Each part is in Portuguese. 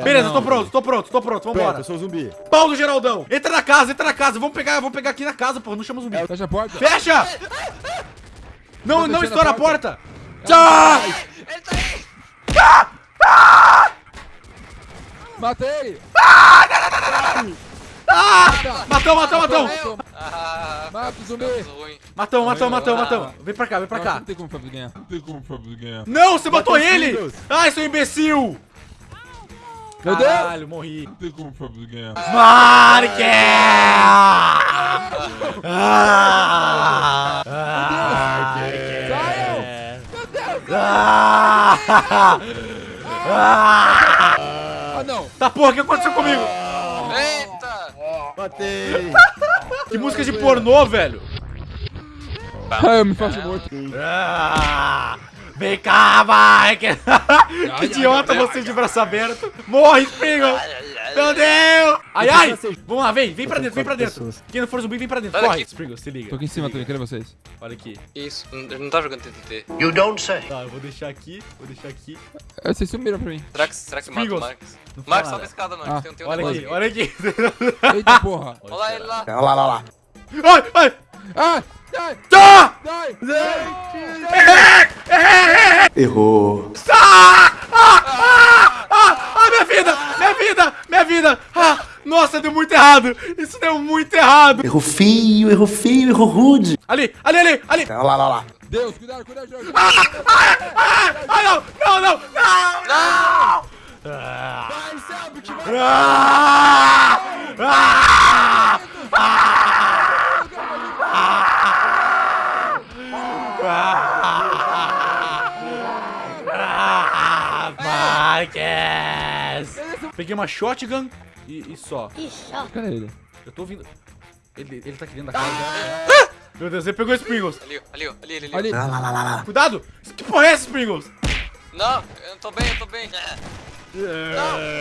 Beleza, tô pronto, tô pronto, tô pronto, Pronto, vambora. eu sou zumbi. Pau do Geraldão. Entra na casa, entra na casa. Vamos pegar, vamos pegar aqui na casa, pô. Não chama zumbi. Fecha a porta. Fecha! Não, não estoura a porta. porta. Tchau! Ele tá aí! Matei! Matou, matou, matou. Matou. Ah, Mata o zumbi. Matou, matou, matou, Ah. matou. Vem pra cá, vem pra Não, cá. Não tem como o Fábio ganhar. Não tem como o Fábio ganhar. Não, você matou ele! Ai, seu imbecil! Meu Deus! Caralho, morri. Não tem como o Fábio ganhar. Marque! Ah! Saiam! Meu Deus! Ah! Ah! Ah, não! Tá porra, o que aconteceu comigo? Eita! Matei. Que música de pornô, velho? Ah, eu me faço morto. Ah! Vem cá, vai! Que, que idiota você de braço aberto! Morre, Springle! Meu Deus! Ai, ai! Vamos lá, vem, vem pra dentro, vem pra dentro. Quem não for zumbi, vem pra dentro. Corre. Springle, se liga. Tô aqui em cima também, cadê vocês? Olha aqui. Isso, eu não tá jogando TTT. Tá, eu vou deixar aqui, vou deixar aqui. Ah, Vocês sumiram pra mim. Será que, será que mata o Marcos, nada. sobe a escada, Marcos. Ah, Tem, tem um Olha aqui, olha aqui. Eita porra! Olha lá ele lá. Olha lá, lá, lá. Ai, ai! Ah! Ai! Ah! Ai! Errou. Ah! Ah! Ah! Ah! Ah, minha vida! Minha vida! Minha vida! Ah! Nossa, deu muito errado! Isso deu muito errado! Errou feio, errou feio, errou rude. Ali, ali, ali, ali! Olha lá, lá, lá. Deus, cuidado, cuidado, cuidado! Ah, não! Não, não! Não! Não! Ah! Ah! Ah! Marques! Peguei uma shotgun e, e só. Cadê ele? Eu tô ouvindo. Ele, ele tá aqui dentro da casa. Ah! Meu Deus, ele pegou os Pringles. Ali, ó, ali, ali, ali, ali. Lá, lá, lá. Cuidado! Que porra é essa, Pringles? Não, eu tô bem, eu tô bem. Não,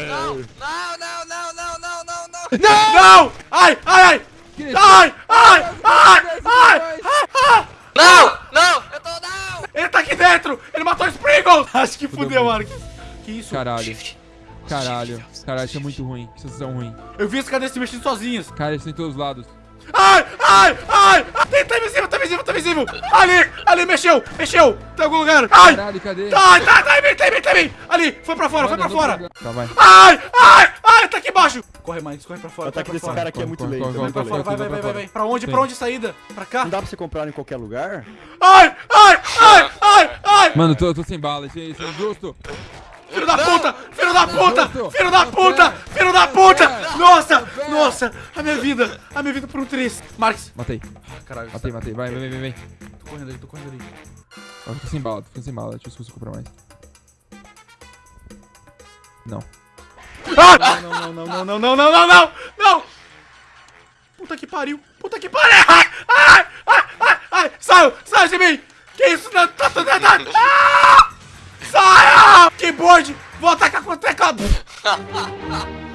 não, não, não, não, não, não, não, não. Não! Ai, ai, ai! Que? Ai, ai, ai, ai! ai. Não, não, eu tô não. Ele tá aqui dentro! Ele matou os Pringles! Acho que fudeu, Marcos. Que isso? Caralho. Caralho. Caralho, isso é muito ruim. Que sensação ruim. Eu vi as cadeiras se mexendo sozinhas. Cara, isso tem todos os lados. Ai, ai, ai! Tem, tá invisível, tá invisível, tá invisível! Ali, ali, mexeu, mexeu! Tá em algum lugar! Ai! Caralho, cadê? Ai, tá, tá em mim, tá em mim, tá em mim! Ali, foi pra fora, foi pra Mano, fora! Tá, vai. Ai, ai, ai, tá aqui embaixo! Corre, mais, corre pra fora, O ataque corre desse fora. cara aqui é Corre, muito corre, lento. corre, é Pra corre, lento. vai, vai, vai, vai, vai. Pra onde, Sim. pra onde a saída? Pra cá? Não dá pra você comprar em qualquer lugar? Ai, ai, ai, ai, ai! Mano, tô, tô sem bala. Isso é, isso é injusto. Da puta! Filho da puta! Filho da puta! Filho da puta! Nossa! Nossa! A minha vida! A minha vida por um três! Marques! Matei. Caralho, Matei, matei. Vai, vem, vem, vem. tô correndo ali, tô correndo ali. Eu tô sem bala, tô sem bala. Deixa eu ver se eu consigo comprar mais. Não. Ah! Não, não, não, não, não, não, não, não, não! Não! Puta que pariu! Puta que pariu! Ai! Ai! Ai! Ai! ai. Saiu! Saiu de mim! Que isso? Não, tá errado! Ah! skateboard, vou atacar com o teclado.